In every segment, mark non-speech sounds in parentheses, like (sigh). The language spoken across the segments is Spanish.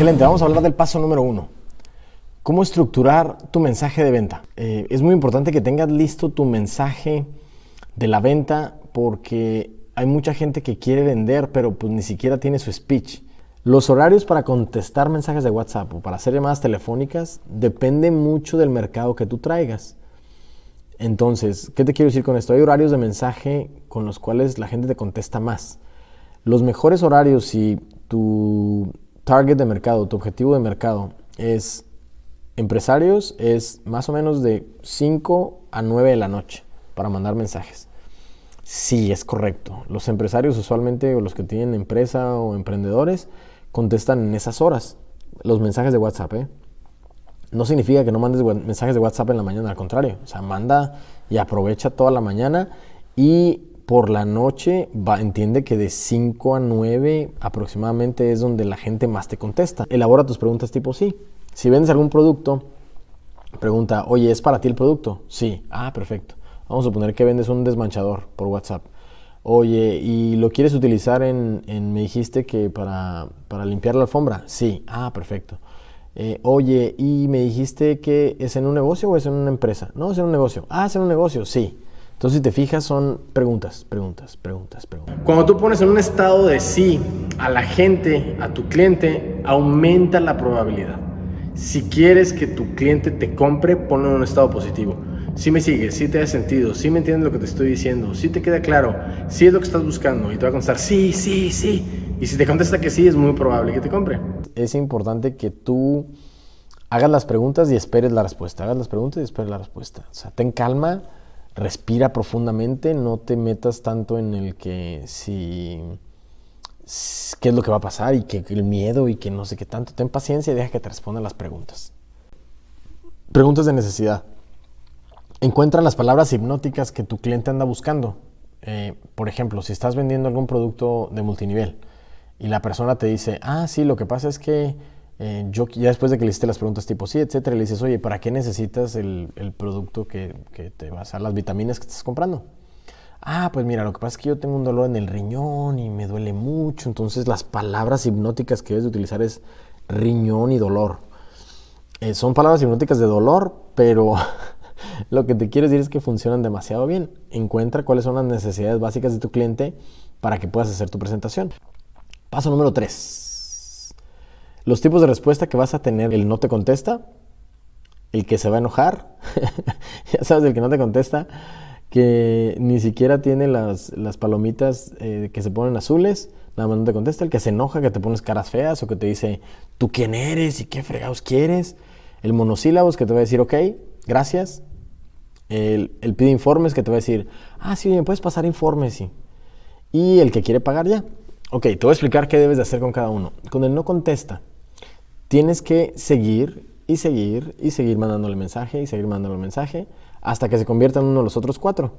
Excelente, vamos a hablar del paso número uno. ¿Cómo estructurar tu mensaje de venta? Eh, es muy importante que tengas listo tu mensaje de la venta porque hay mucha gente que quiere vender pero pues ni siquiera tiene su speech. Los horarios para contestar mensajes de WhatsApp o para hacer llamadas telefónicas depende mucho del mercado que tú traigas. Entonces, ¿qué te quiero decir con esto? Hay horarios de mensaje con los cuales la gente te contesta más. Los mejores horarios si tu target de mercado, tu objetivo de mercado es empresarios, es más o menos de 5 a 9 de la noche para mandar mensajes. Sí, es correcto. Los empresarios usualmente o los que tienen empresa o emprendedores contestan en esas horas los mensajes de WhatsApp. ¿eh? No significa que no mandes mensajes de WhatsApp en la mañana, al contrario. O sea, manda y aprovecha toda la mañana y por la noche va, entiende que de 5 a 9 aproximadamente es donde la gente más te contesta. Elabora tus preguntas tipo sí. Si vendes algún producto, pregunta, oye, ¿es para ti el producto? Sí. Ah, perfecto. Vamos a suponer que vendes un desmanchador por WhatsApp. Oye, ¿y lo quieres utilizar en, me dijiste que para, para, limpiar la alfombra? Sí, ah, perfecto. Eh, oye, ¿y me dijiste que es en un negocio o es en una empresa? No, es en un negocio. Ah, es en un negocio, sí. Entonces, si te fijas, son preguntas, preguntas, preguntas, preguntas. Cuando tú pones en un estado de sí a la gente, a tu cliente, aumenta la probabilidad. Si quieres que tu cliente te compre, ponlo en un estado positivo si me sigues, si te ha sentido, si me entiendes lo que te estoy diciendo, si te queda claro, si es lo que estás buscando y te va a contestar sí, sí, sí. Y si te contesta que sí, es muy probable que te compre. Es importante que tú hagas las preguntas y esperes la respuesta. Hagas las preguntas y esperes la respuesta. O sea, ten calma, respira profundamente, no te metas tanto en el que si qué es lo que va a pasar y que el miedo y que no sé qué tanto. Ten paciencia y deja que te respondan las preguntas. Preguntas de necesidad. Encuentra las palabras hipnóticas que tu cliente anda buscando. Eh, por ejemplo, si estás vendiendo algún producto de multinivel y la persona te dice, ah, sí, lo que pasa es que eh, yo ya después de que le hiciste las preguntas tipo sí, etcétera, le dices, oye, ¿para qué necesitas el, producto que, te va a las vitaminas que estás comprando? Ah, pues mira, lo que pasa es que yo tengo un dolor en el riñón y me duele mucho. Entonces las palabras hipnóticas que debes de utilizar es riñón y dolor. Eh, son palabras hipnóticas de dolor, pero (laughs) Lo que te quiero decir es que funcionan demasiado bien. Encuentra cuáles son las necesidades básicas de tu cliente para que puedas hacer tu presentación. Paso número 3. Los tipos de respuesta que vas a tener, el no te contesta, el que se va a enojar, (laughs) ya sabes, el que no te contesta, que ni siquiera tiene las, palomitas eh, que se ponen azules, nada más no te contesta, el que se enoja, que te pones caras feas o que te dice, ¿tú quién eres y qué fregados quieres? El monosílabos que te va a decir, ok, gracias, el, pide informes que te va a decir, ah, sí, me puedes pasar informes, sí. Y el que quiere pagar ya. Ok, te voy a explicar qué debes de hacer con cada uno. Con el no contesta, tienes que seguir y seguir y seguir mandándole mensaje y seguir mandándole mensaje hasta que se convierta en uno de los otros cuatro.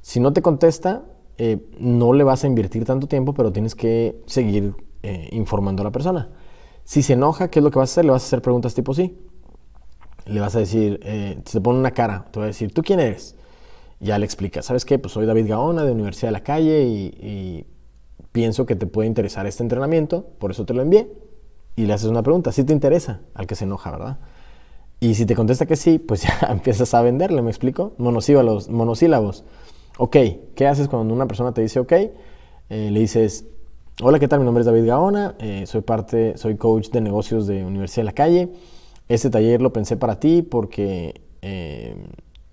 Si no te contesta, eh, no le vas a invertir tanto tiempo, pero tienes que seguir eh, informando a la persona. Si se enoja, ¿qué es lo que vas a hacer? Le vas a hacer preguntas tipo sí le vas a decir, eh, se te pone una cara, te va a decir, ¿tú quién eres? Ya le explicas, ¿sabes qué? Pues soy David Gaona de Universidad de la Calle y, pienso que te puede interesar este entrenamiento, por eso te lo envié. Y le haces una pregunta, si te interesa al que se enoja, ¿verdad? Y si te contesta que sí, pues (laughs) ya empiezas a venderle, ¿me explico? Monosílabos. monosílabos. Ok, ¿qué haces cuando una persona te dice ok? Eh, le dices, hola, ¿qué tal? Mi nombre es David Gaona, eh, soy parte, soy coach de negocios de Universidad de la Calle. Este taller lo pensé para ti porque eh,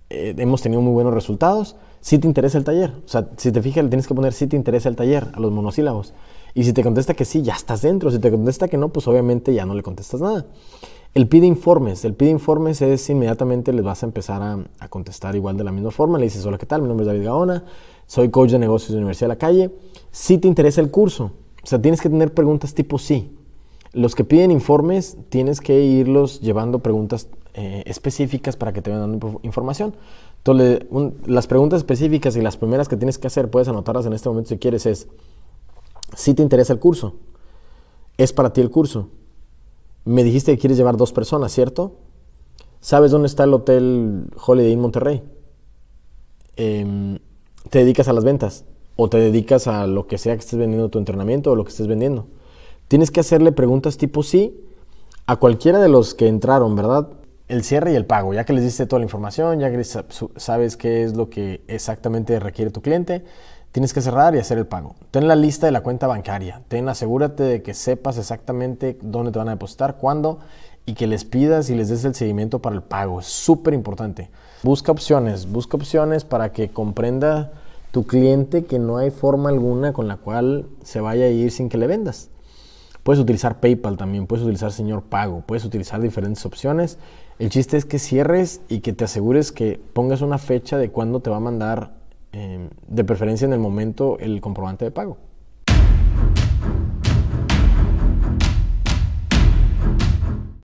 eh, hemos tenido muy buenos resultados. Si te interesa el taller, o sea, si te fijas, le tienes que poner si te interesa el taller a los monosílabos. Y si te contesta que sí, ya estás dentro. Si te contesta que no, pues obviamente ya no le contestas nada. El pide informes. El pide informes es inmediatamente les vas a empezar a, contestar igual de la misma forma. Le dices, hola, ¿qué tal? Mi nombre es David Gaona. Soy coach de negocios de Universidad de la Calle. Si te interesa el curso. O sea, tienes que tener preguntas tipo sí. Los que piden informes, tienes que irlos llevando preguntas eh, específicas para que te vayan dando información. Entonces, las preguntas específicas y las primeras que tienes que hacer, puedes anotarlas en este momento si quieres, es, si te interesa el curso, es para ti el curso. Me dijiste que quieres llevar dos personas, ¿cierto? ¿Sabes dónde está el hotel Holiday Inn Monterrey? Em, ¿Te dedicas a las ventas? ¿O te dedicas a lo que sea que estés vendiendo tu entrenamiento o lo que estés vendiendo? Tienes que hacerle preguntas tipo sí a cualquiera de los que entraron, ¿verdad? El cierre y el pago, ya que les diste toda la información, ya que sabes qué es lo que exactamente requiere tu cliente, tienes que cerrar y hacer el pago. Ten la lista de la cuenta bancaria, ten, asegúrate de que sepas exactamente dónde te van a depositar, cuándo y que les pidas y les des el seguimiento para el pago. Es súper importante. Busca opciones, busca opciones para que comprenda tu cliente que no hay forma alguna con la cual se vaya a ir sin que le vendas. Puedes utilizar PayPal también, puedes utilizar Señor Pago, puedes utilizar diferentes opciones. El chiste es que cierres y que te asegures que pongas una fecha de cuándo te va a mandar, eh, de preferencia en el momento, el comprobante de pago.